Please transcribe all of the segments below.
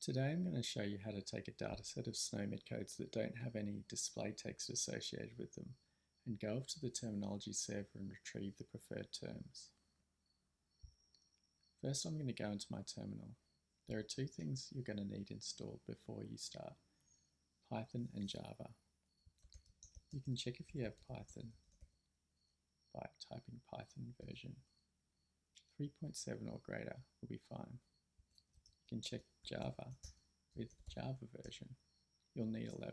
Today I'm going to show you how to take a dataset of SNOMED codes that don't have any display text associated with them and go off to the terminology server and retrieve the preferred terms. First I'm going to go into my terminal. There are two things you're going to need installed before you start, Python and Java. You can check if you have Python by typing Python version. 3.7 or greater will be fine. Can check Java with Java version. You'll need 11.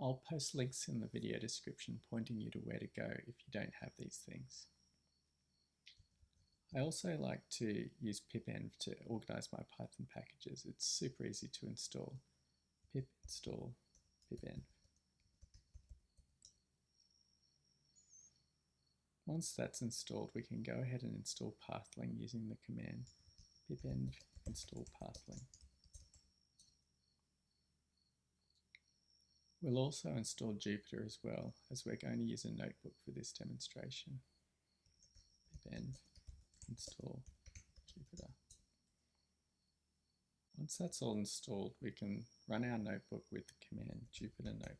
I'll post links in the video description pointing you to where to go if you don't have these things. I also like to use pipenv to organize my Python packages. It's super easy to install. pip install pipenv. Once that's installed, we can go ahead and install pathling using the command pipenv install pathling. We'll also install Jupyter as well, as we're going to use a notebook for this demonstration. pipenv install Jupyter. Once that's all installed, we can run our notebook with the command Jupyter Notebook.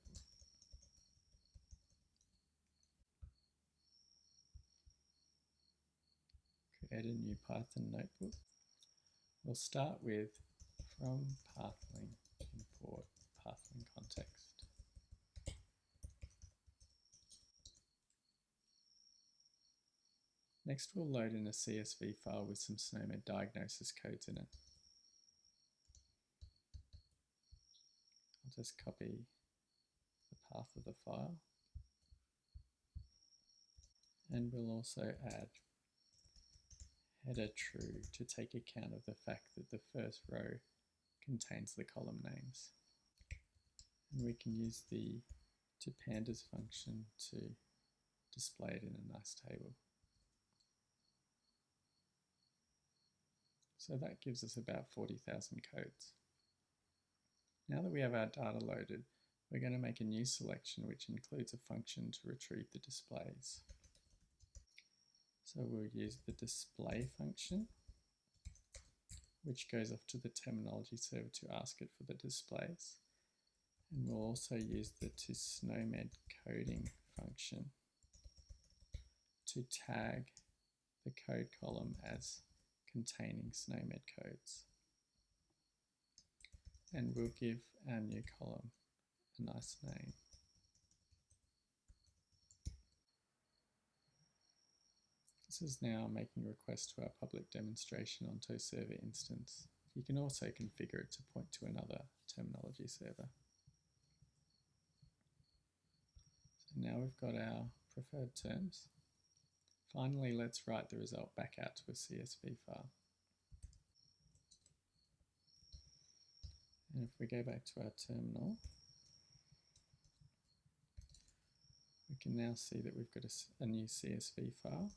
Create a new Python notebook. We'll start with from pathling import pathling context. Next we'll load in a CSV file with some SNOMED diagnosis codes in it. I'll just copy the path of the file and we'll also add header true to take account of the fact that the first row contains the column names. And we can use the to pandas function to display it in a nice table. So that gives us about 40,000 codes. Now that we have our data loaded, we're going to make a new selection which includes a function to retrieve the displays. So we'll use the display function, which goes off to the terminology server to ask it for the displays. And we'll also use the to SNOMED coding function to tag the code column as containing SNOMED codes. And we'll give our new column a nice name. This is now making a request to our public demonstration on server instance. You can also configure it to point to another terminology server. So now we've got our preferred terms. Finally, let's write the result back out to a CSV file. And if we go back to our terminal, we can now see that we've got a, a new CSV file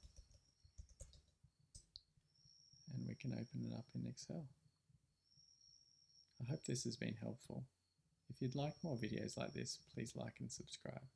and we can open it up in Excel. I hope this has been helpful. If you'd like more videos like this, please like and subscribe.